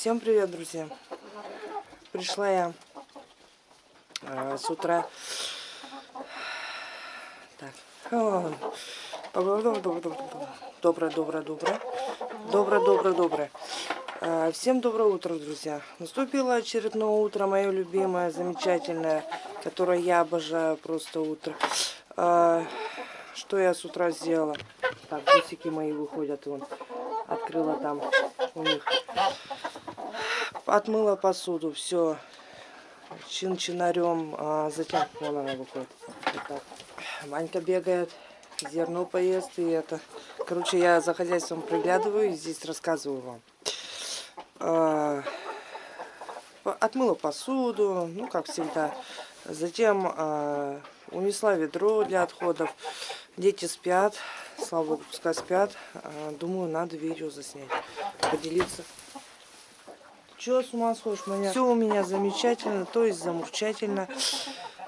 Всем привет, друзья! Пришла я э, с утра. Так. Доброе, доброе, доброе. Доброе, доброе, доброе. Э, всем доброе утро, друзья. Наступило очередное утро, мое любимое, замечательное, которое я обожаю просто утро. Э, что я с утра сделала? Так, гусики мои выходят, вон. Открыла там у них отмыла посуду, все чин-чинарем, а затем вон она выходит. Вот так. Манька бегает, зерно поест и это. Короче, я за хозяйством приглядываю и здесь рассказываю вам. А, отмыла посуду, ну как всегда. Затем а, унесла ведро для отходов. Дети спят, слава богу, пускай спят. А, думаю, надо видео заснять, поделиться Чего с ума сходишь, моя? Все у меня замечательно, то есть замурчательно.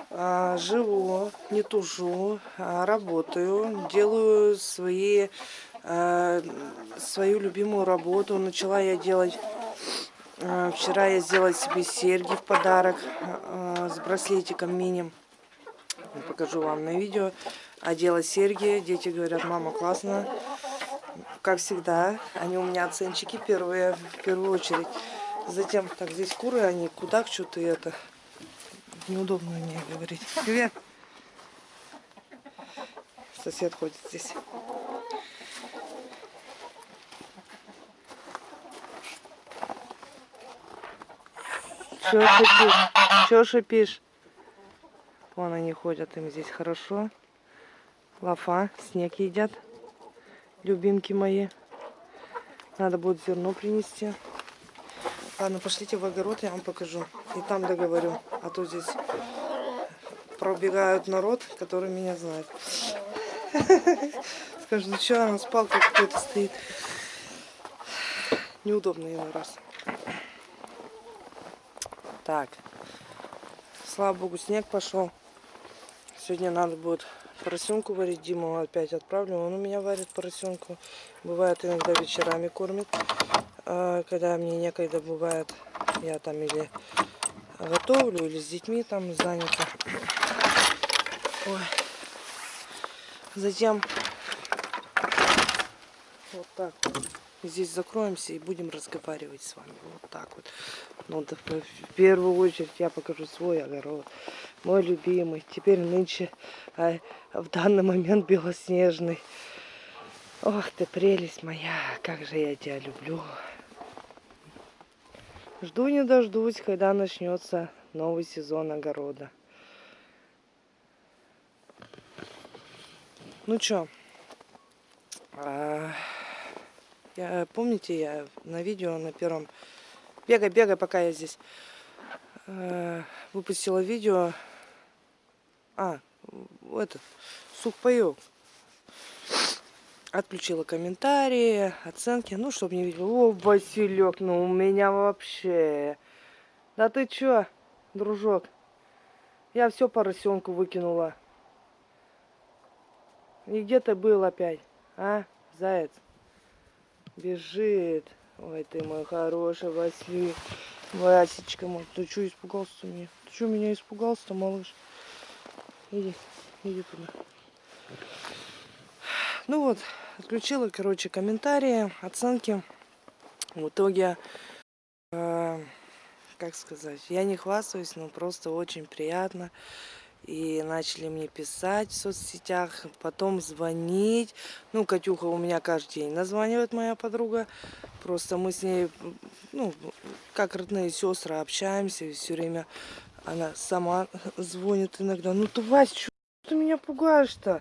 А, живу, не тужу, а, работаю, делаю свои, а, свою любимую работу. Начала я делать... А, вчера я сделала себе серьги в подарок а, с браслетиком мини. Покажу вам на видео. Одела серьги. Дети говорят, мама, классно. Как всегда, они у меня оценщики первые, в первую очередь. Затем, так, здесь куры, они куда что-то это. Неудобно мне говорить. Привет. Сосед ходит здесь. Чё шипишь? Чё шипишь? Вон они ходят, им здесь хорошо. Лафа, снег едят. Любимки мои. Надо будет зерно принести. Ладно, пошлите в огород, я вам покажу. И там договорю. А то здесь пробегают народ, который меня знает. Скажут, ну что, она с палкой какой-то стоит. Неудобно иной раз. Так. Слава богу, снег пошел. Сегодня надо будет поросенку варить. Диму опять отправлю. Он у меня варит поросенку. Бывает иногда вечерами кормит. А, когда мне некогда бывает, я там или готовлю, или с детьми там занята. Ой. Затем вот так вот. Здесь закроемся и будем разговаривать с вами. Вот так вот. Ну, да, в первую очередь я покажу свой огород. Мой любимый. Теперь нынче, а, в данный момент белоснежный. Ох ты, прелесть моя, как же я тебя люблю. Жду не дождусь, когда начнется новый сезон огорода. Ну чё, а, я, помните, я на видео на первом... Бегай, бегай, пока я здесь. А, выпустила видео. А, этот, сухпайок Отключила комментарии, оценки, ну, чтобы не видел. О, Василек, ну у меня вообще. Да ты чё, дружок? Я все поросенку выкинула. И где ты был опять, а, заяц? Бежит. Ой, ты мой хороший Василий. Васечка мой. Ты что испугался меня? Ты что меня испугался-то, малыш? Иди, иди туда. Ну вот, отключила, короче, комментарии, оценки. В итоге, э, как сказать, я не хвастаюсь, но просто очень приятно. И начали мне писать в соцсетях, потом звонить. Ну, Катюха у меня каждый день названивает моя подруга. Просто мы с ней, ну, как родные сестры, общаемся. Все время она сама звонит иногда. Ну, ты, Вась, что ты меня пугаешь-то?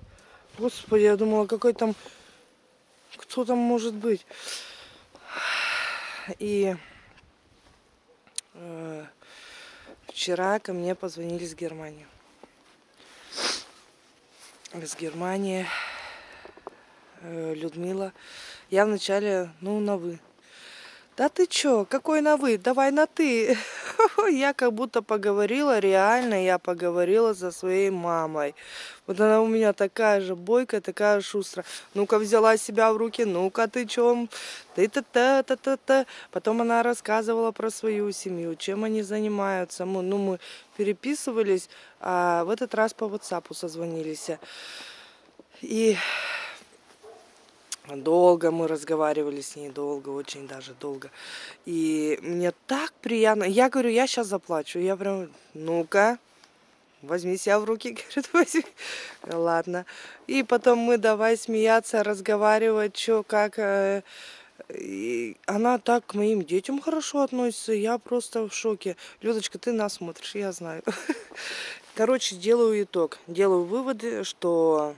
Господи, я думала, какой там... Кто там может быть? И э, вчера ко мне позвонили с Германии. С Германии. Э, Людмила. Я вначале, ну, на вы. Да ты чё? Какой на вы? Давай на ты. Я как будто поговорила, реально я поговорила со своей мамой. Вот она у меня такая же бойкая, такая шустрая. Ну-ка взяла себя в руки, ну-ка ты чем? Ты та та та та та Потом она рассказывала про свою семью, чем они занимаются. Мы, ну, мы переписывались, а в этот раз по WhatsApp созвонились. И Долго мы разговаривали с ней, долго, очень даже долго. И мне так приятно. Я говорю, я сейчас заплачу. Я прям, ну-ка, возьми себя в руки, говорит, возьми. Ладно. И потом мы давай смеяться, разговаривать, что, как. Э, и она так к моим детям хорошо относится. Я просто в шоке. Людочка, ты нас смотришь, я знаю. Короче, делаю итог. Делаю выводы, что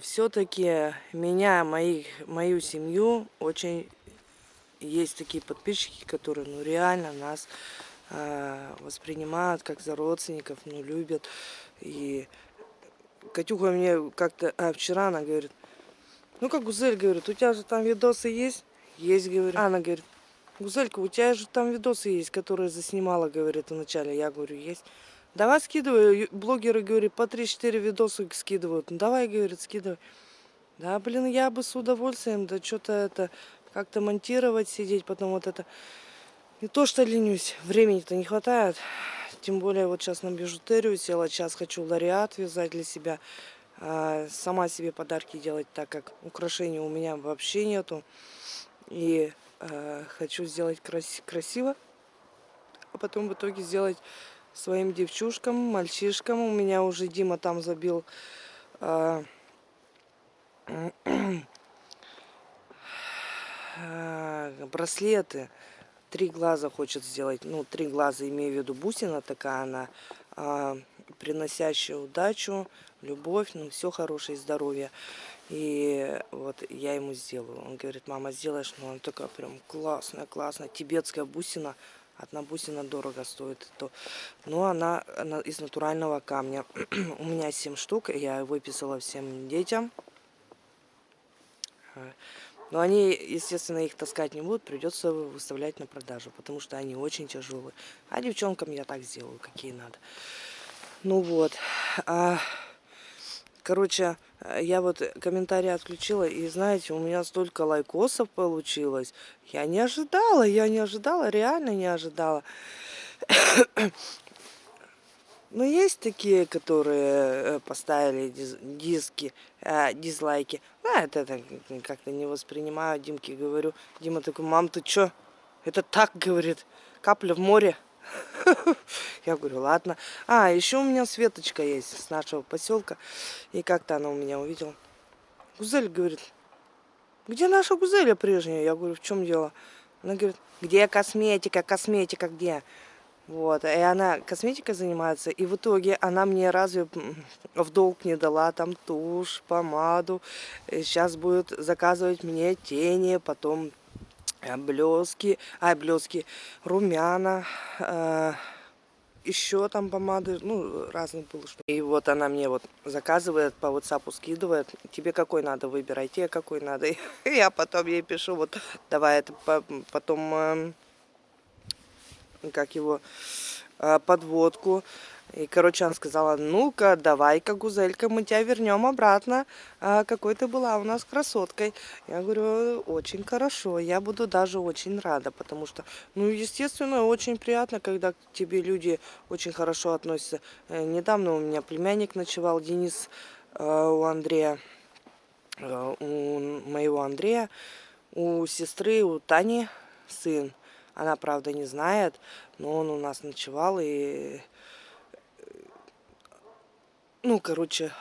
все-таки меня, моих, мою семью очень есть такие подписчики, которые ну реально нас э, воспринимают как за родственников, ну любят. И Катюха мне как-то, а вчера она говорит, ну как Гузель говорит, у тебя же там видосы есть? Есть, говорю. Она говорит, Гузелька, у тебя же там видосы есть, которые заснимала, говорит, вначале. Я говорю, есть. Давай скидывай. Блогеры, говорят, по 3-4 видоса скидывают. Ну, давай, говорит, скидывай. Да, блин, я бы с удовольствием, да что-то это, как-то монтировать, сидеть, потом вот это. Не то, что ленюсь, времени-то не хватает. Тем более вот сейчас на бижутерию села, сейчас хочу лариат вязать для себя. А, сама себе подарки делать, так как украшений у меня вообще нету. И а, хочу сделать крас красиво, а потом в итоге сделать своим девчушкам, мальчишкам. У меня уже Дима там забил э, браслеты. Три глаза хочет сделать. Ну, три глаза, имею в виду бусина такая она, э, приносящая удачу, любовь, ну, все хорошее, здоровье. И вот я ему сделаю. Он говорит, мама, сделаешь? Ну, она такая прям классная, классная. Тибетская бусина Одна бусина дорого стоит. То. Но она, она из натурального камня. У меня 7 штук. Я выписала всем детям. Но они, естественно, их таскать не будут. Придется выставлять на продажу. Потому что они очень тяжелые. А девчонкам я так сделаю, какие надо. Ну вот. А... Короче, э, я вот комментарии отключила, и знаете, у меня столько лайкосов получилось. Я не ожидала, я не ожидала, реально не ожидала. Но есть такие, которые э, поставили диски, э, дизлайки. А, это, это как-то не воспринимаю. Димке говорю. Дима такой, мам, ты чё? Это так, говорит, капля в море. Я говорю, ладно. А, еще у меня Светочка есть с нашего поселка. И как-то она у меня увидела. Гузель говорит, где наша Гузеля прежняя? Я говорю, в чем дело? Она говорит, где косметика, косметика где? Вот, и она косметикой занимается, и в итоге она мне разве в долг не дала там тушь, помаду. Сейчас будет заказывать мне тени, потом блески, а блески, румяна, э, еще там помады, ну, разные было. Что. И вот она мне вот заказывает, по WhatsApp скидывает, тебе какой надо, выбирай, тебе какой надо. И я потом ей пишу, вот, давай это потом, э, как его, э, подводку. И, короче, она сказала, ну-ка, давай-ка, Гузелька, мы тебя вернем обратно, а, какой ты была у нас красоткой. Я говорю, очень хорошо, я буду даже очень рада, потому что, ну, естественно, очень приятно, когда к тебе люди очень хорошо относятся. Э, недавно у меня племянник ночевал, Денис, э, у Андрея, э, у моего Андрея, у сестры, у Тани сын. Она, правда, не знает, но он у нас ночевал, и ну, короче,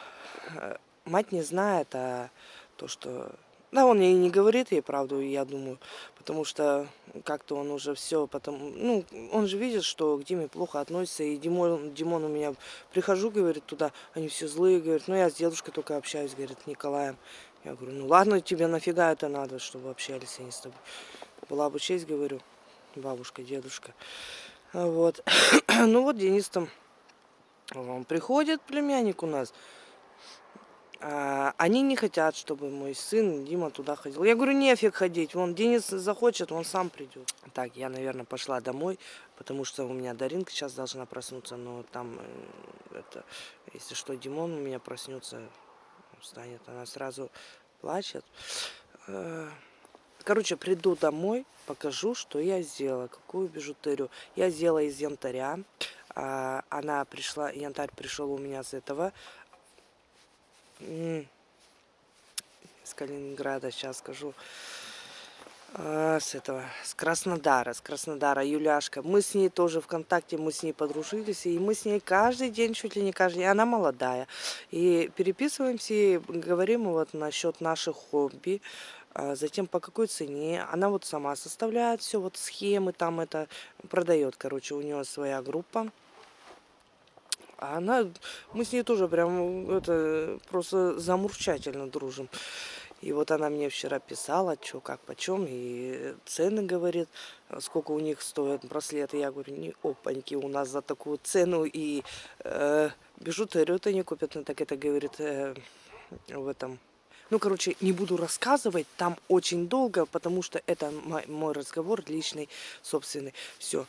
э, мать не знает, а то, что... Да, он ей не говорит ей правду, я думаю, потому что как-то он уже все потом... Ну, он же видит, что к Диме плохо относится, и Димон, Димон у меня... Прихожу, говорит, туда, они все злые, говорит, ну, я с дедушкой только общаюсь, говорит, Николаем. Я говорю, ну, ладно, тебе нафига это надо, чтобы общались они с тобой. Была бы честь, говорю, бабушка, дедушка. Вот. ну, вот Денис там он приходит, племянник у нас. А, они не хотят, чтобы мой сын Дима туда ходил. Я говорю, нефиг ходить. Вон Денис захочет, он сам придет. Так, я, наверное, пошла домой, потому что у меня Даринка сейчас должна проснуться, но там, э, это, если что, Димон у меня проснется, встанет, она сразу плачет. Э, Короче, приду домой, покажу, что я сделала, какую бижутерию. Я сделала из янтаря. А, Она пришла, янтарь пришел у меня с этого. С Калининграда, сейчас скажу. А, С этого, с Краснодара, с Краснодара, Юляшка. Мы с ней тоже ВКонтакте, мы с ней подружились, и мы с ней каждый день, чуть ли не каждый день, она молодая. И переписываемся, и говорим вот насчет наших хобби, а затем по какой цене. Она вот сама составляет все, вот схемы там это продает, короче, у нее своя группа. А она, мы с ней тоже прям это просто замурчательно дружим. И вот она мне вчера писала, что, как, почем, и цены говорит, сколько у них стоят браслеты. Я говорю, не опаньки, у нас за такую цену и э, бижутерию-то не купят. Она так это говорит э, в этом ну, короче, не буду рассказывать, там очень долго, потому что это мой разговор личный, собственный. Все.